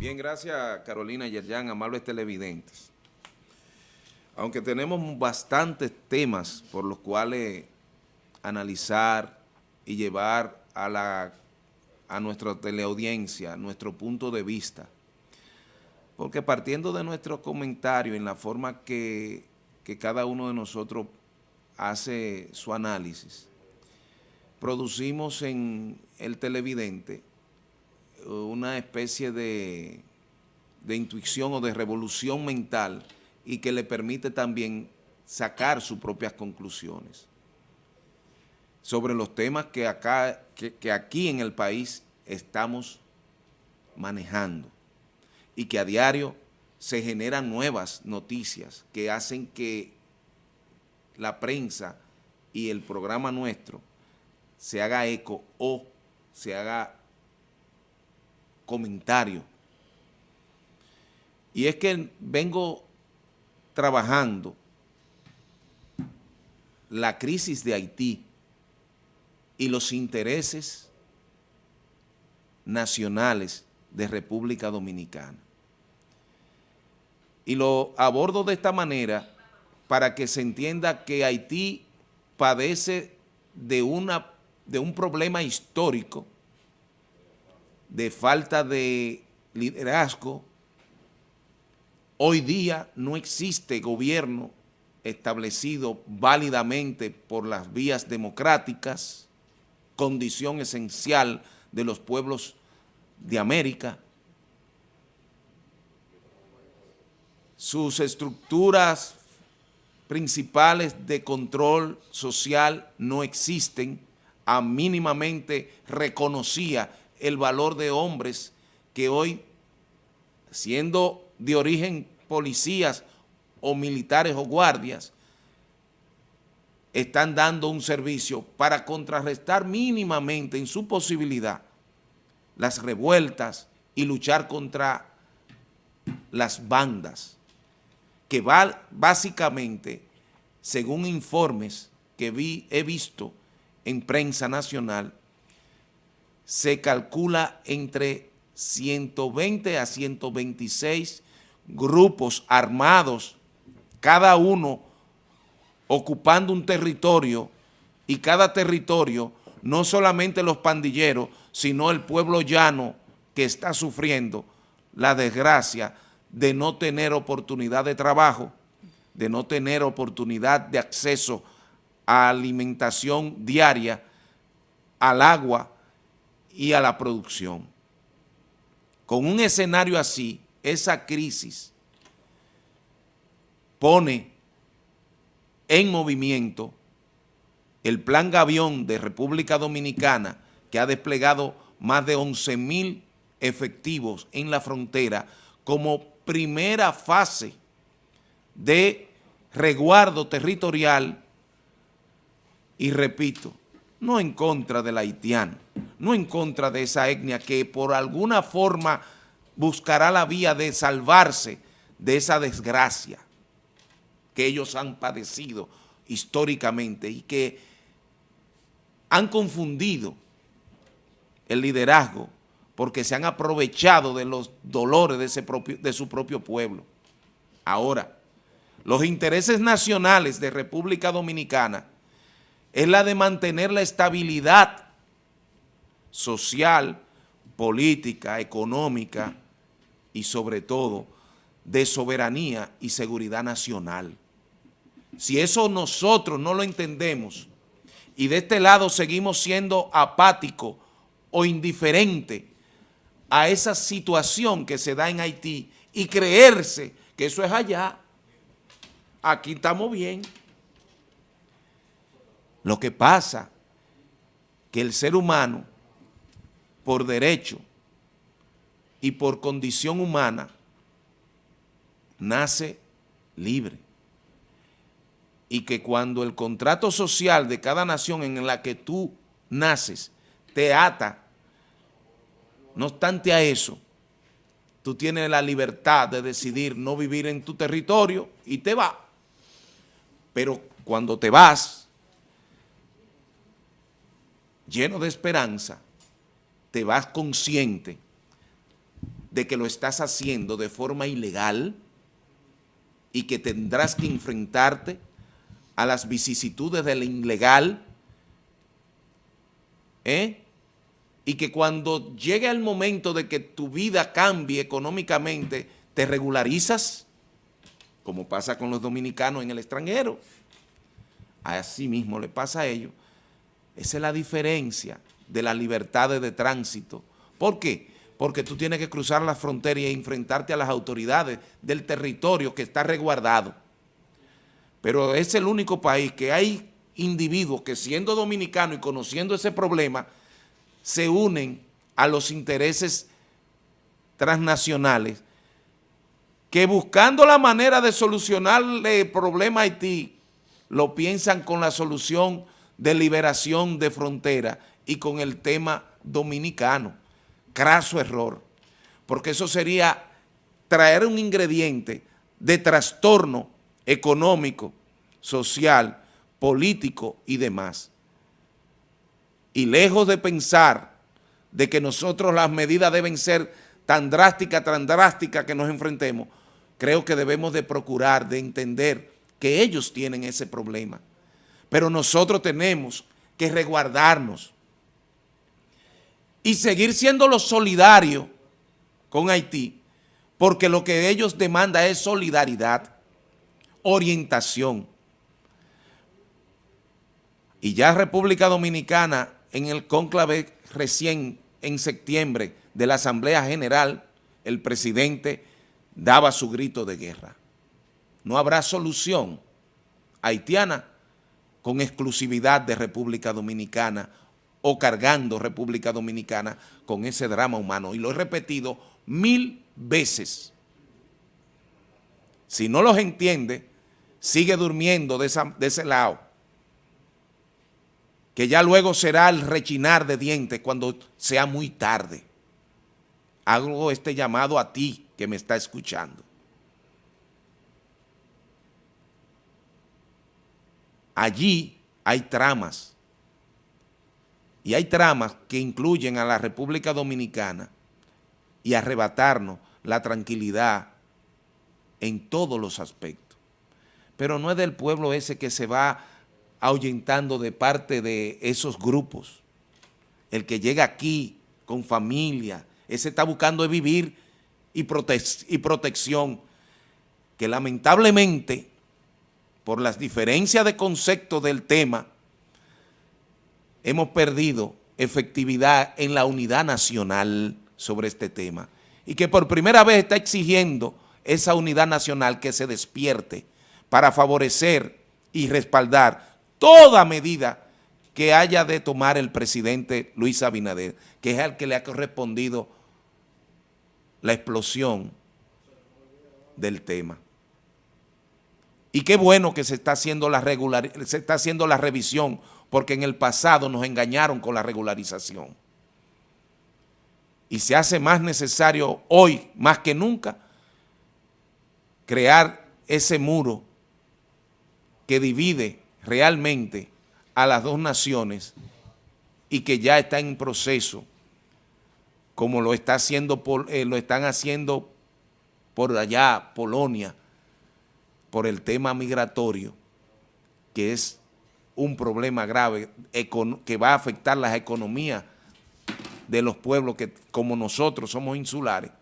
Bien, gracias Carolina Yerjan, amables televidentes. Aunque tenemos bastantes temas por los cuales analizar y llevar a, la, a nuestra teleaudiencia nuestro punto de vista, porque partiendo de nuestro comentario en la forma que, que cada uno de nosotros hace su análisis, producimos en el televidente una especie de, de intuición o de revolución mental y que le permite también sacar sus propias conclusiones sobre los temas que, acá, que, aquí en el país estamos manejando y que a diario se generan nuevas noticias que hacen que la prensa y el programa nuestro se haga eco o se haga comentario. Y es que vengo trabajando la crisis de Haití y los intereses nacionales de República Dominicana. Y lo abordo de esta manera para que se entienda que Haití padece de, una, de un problema histórico de falta de liderazgo. Hoy día no existe gobierno establecido válidamente por las vías democráticas, condición esencial de los pueblos de América. Sus estructuras principales de control social no existen, a mínimamente reconocía el valor de hombres que hoy, siendo de origen policías o militares o guardias, están dando un servicio para contrarrestar mínimamente en su posibilidad las revueltas y luchar contra las bandas, que básicamente, según informes que vi, he visto en prensa nacional, se calcula entre 120 a 126 grupos armados, cada uno ocupando un territorio y cada territorio, no solamente los pandilleros, sino el pueblo llano que está sufriendo la desgracia de no tener oportunidad de trabajo, de no tener oportunidad de acceso a alimentación diaria, al agua, y a la producción. Con un escenario así, esa crisis pone en movimiento el Plan Gavión de República Dominicana, que ha desplegado más de 11 mil efectivos en la frontera como primera fase de resguardo territorial y repito, no en contra del haitiano, no en contra de esa etnia que por alguna forma buscará la vía de salvarse de esa desgracia que ellos han padecido históricamente y que han confundido el liderazgo porque se han aprovechado de los dolores de, de su propio pueblo. Ahora, los intereses nacionales de República Dominicana es la de mantener la estabilidad social, política, económica y sobre todo de soberanía y seguridad nacional. Si eso nosotros no lo entendemos y de este lado seguimos siendo apáticos o indiferentes a esa situación que se da en Haití y creerse que eso es allá, aquí estamos bien. Lo que pasa que el ser humano, por derecho y por condición humana, nace libre. Y que cuando el contrato social de cada nación en la que tú naces te ata, no obstante a eso, tú tienes la libertad de decidir no vivir en tu territorio y te vas. Pero cuando te vas, lleno de esperanza, te vas consciente de que lo estás haciendo de forma ilegal y que tendrás que enfrentarte a las vicisitudes del ilegal, ¿eh? y que cuando llegue el momento de que tu vida cambie económicamente, te regularizas, como pasa con los dominicanos en el extranjero. Así mismo le pasa a ellos. Esa es la diferencia de la libertad de tránsito. ¿Por qué? Porque tú tienes que cruzar la frontera y enfrentarte a las autoridades del territorio que está resguardado. Pero es el único país que hay individuos que siendo dominicanos y conociendo ese problema, se unen a los intereses transnacionales que buscando la manera de solucionar el problema Haití, lo piensan con la solución de liberación de frontera y con el tema dominicano. Craso error, porque eso sería traer un ingrediente de trastorno económico, social, político y demás. Y lejos de pensar de que nosotros las medidas deben ser tan drásticas, tan drásticas que nos enfrentemos, creo que debemos de procurar, de entender que ellos tienen ese problema. Pero nosotros tenemos que resguardarnos y seguir siendo los solidarios con Haití, porque lo que ellos demandan es solidaridad, orientación. Y ya República Dominicana en el cónclave recién en septiembre de la Asamblea General, el presidente daba su grito de guerra. No habrá solución haitiana con exclusividad de República Dominicana o cargando República Dominicana con ese drama humano. Y lo he repetido mil veces. Si no los entiende, sigue durmiendo de, ese lado que ya luego será el rechinar de dientes cuando sea muy tarde. Hago este llamado a ti que me está escuchando. Allí hay tramas, y hay tramas que incluyen a la República Dominicana y arrebatarnos la tranquilidad en todos los aspectos. Pero no es del pueblo ese que se va ahuyentando de parte de esos grupos. El que llega aquí con familia, ese está buscando vivir y, y protección, que lamentablemente, por las diferencias de concepto del tema, hemos perdido efectividad en la unidad nacional sobre este tema y que por primera vez está exigiendo esa unidad nacional que se despierte para favorecer y respaldar toda medida que haya de tomar el presidente Luis Abinader, que es al que le ha correspondido la explosión del tema. Y qué bueno que se está haciendo la regular, se está haciendo la revisión, porque en el pasado nos engañaron con la regularización. Y se hace más necesario hoy, más que nunca, crear ese muro que divide realmente a las dos naciones y que ya está en proceso, como lo, está haciendo eh, lo están haciendo por allá, Polonia, por el tema migratorio, que es un problema grave que va a afectar las economías de los pueblos que como nosotros somos insulares.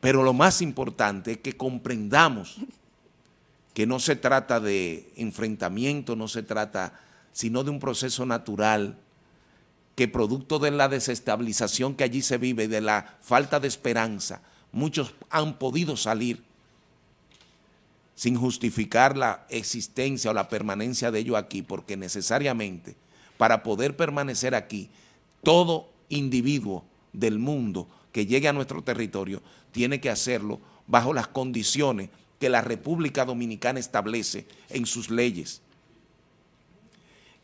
Pero lo más importante es que comprendamos que no se trata de enfrentamiento, no se trata sino de un proceso natural que producto de la desestabilización que allí se vive de la falta de esperanza, muchos han podido salir sin justificar la existencia o la permanencia de ellos aquí, porque necesariamente para poder permanecer aquí, todo individuo del mundo que llegue a nuestro territorio tiene que hacerlo bajo las condiciones que la República Dominicana establece en sus leyes.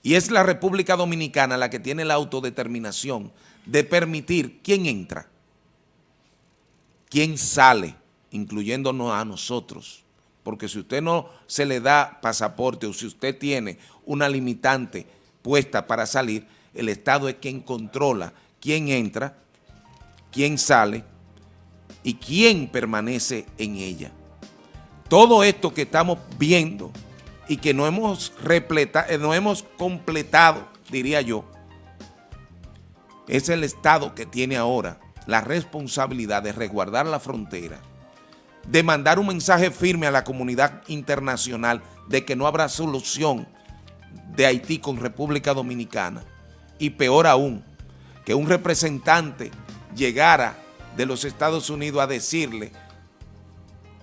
Y es la República Dominicana la que tiene la autodeterminación de permitir quién entra, quién sale, incluyéndonos a nosotros. Porque si usted no se le da pasaporte o si usted tiene una limitante puesta para salir, el Estado es quien controla quién entra, quién sale y quién permanece en ella. Todo esto que estamos viendo y que no hemos, eh, no hemos completado, diría yo, es el Estado que tiene ahora la responsabilidad de resguardar la frontera, de mandar un mensaje firme a la comunidad internacional de que no habrá solución de Haití con República Dominicana y peor aún, que un representante llegara de los Estados Unidos a decirle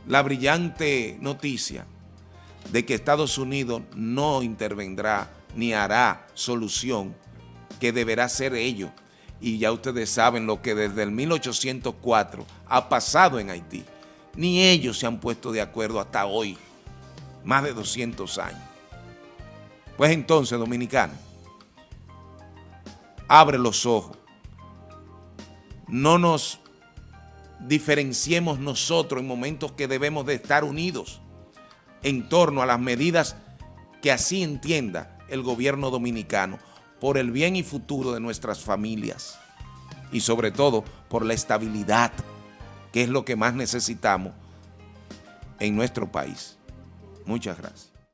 la brillante noticia de que Estados Unidos no intervendrá ni hará solución que deberá ser ello. Y ya ustedes saben lo que desde el 1804 ha pasado en Haití. Ni ellos se han puesto de acuerdo hasta hoy, más de 200 años. Pues entonces, dominicano, abre los ojos. No nos diferenciemos nosotros en momentos que debemos de estar unidos en torno a las medidas que así entienda el gobierno dominicano por el bien y futuro de nuestras familias y sobre todo por la estabilidad, que es lo que más necesitamos en nuestro país. Muchas gracias.